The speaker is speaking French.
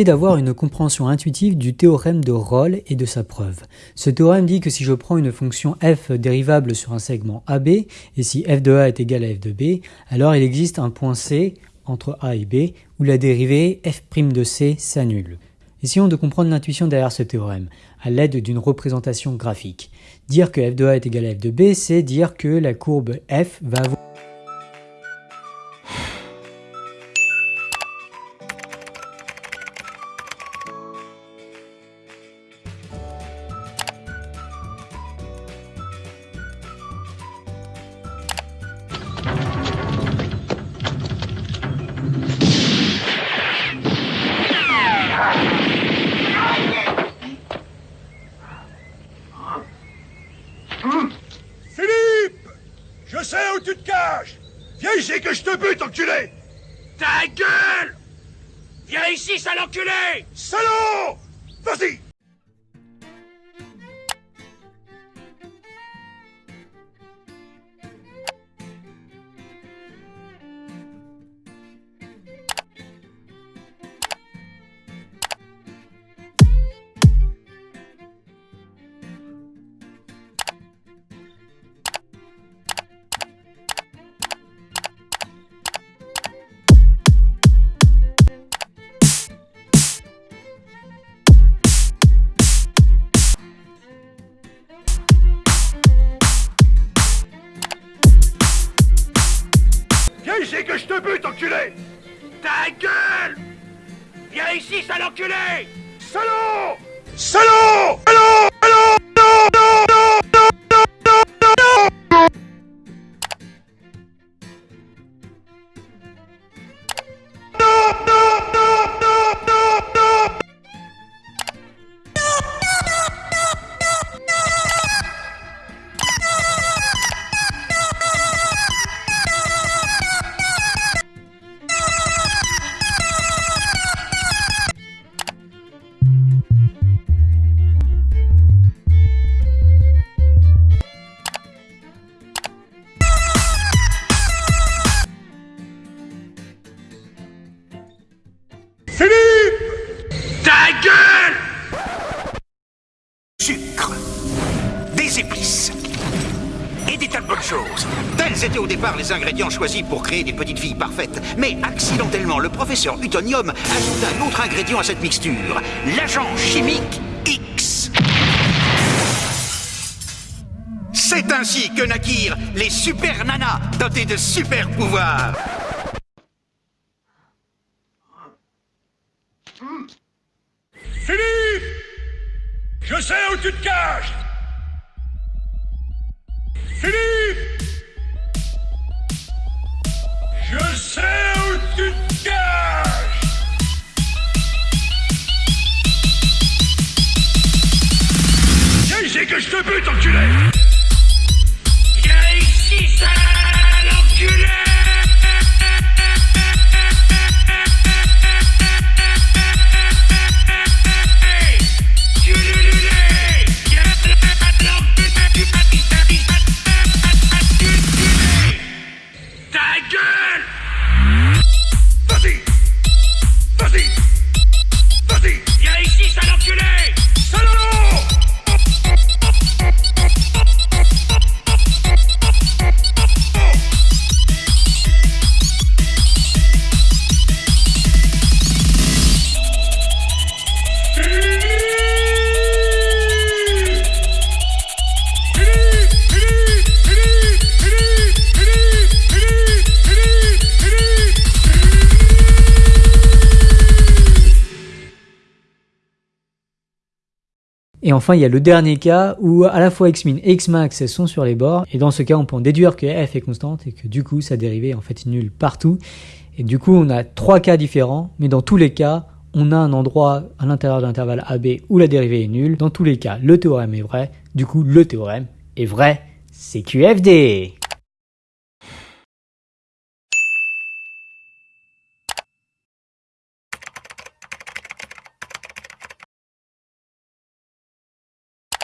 d'avoir une compréhension intuitive du théorème de Rolle et de sa preuve. Ce théorème dit que si je prends une fonction f dérivable sur un segment AB, et si f de A est égal à f de B, alors il existe un point C entre A et B où la dérivée f' de C s'annule. Essayons de comprendre l'intuition derrière ce théorème, à l'aide d'une représentation graphique. Dire que f de A est égal à f de B, c'est dire que la courbe f va avoir tu te caches. Viens ici que je te bute, enculé. Ta gueule! Viens ici, sale enculé! Salaud! Vas-y Ici que je te bute, enculé. Ta gueule. Viens ici, sale enculé. Salaud. Salaud. Salaud des et des tas de bonnes choses. Tels étaient au départ les ingrédients choisis pour créer des petites filles parfaites. Mais accidentellement, le professeur Utonium ajouta un autre ingrédient à cette mixture, l'agent chimique X. C'est ainsi que naquirent les super nanas dotées de super pouvoirs. Philippe Je sais où tu te caches Philippe Je sais où tu te caches. Viens ici que je te bute, enculé Et enfin, il y a le dernier cas où à la fois xmin et xmax sont sur les bords. Et dans ce cas, on peut en déduire que f est constante et que du coup, sa dérivée en fait est nulle partout. Et du coup, on a trois cas différents, mais dans tous les cas, on a un endroit à l'intérieur de l'intervalle AB où la dérivée est nulle. Dans tous les cas, le théorème est vrai. Du coup, le théorème est vrai. C'est QFD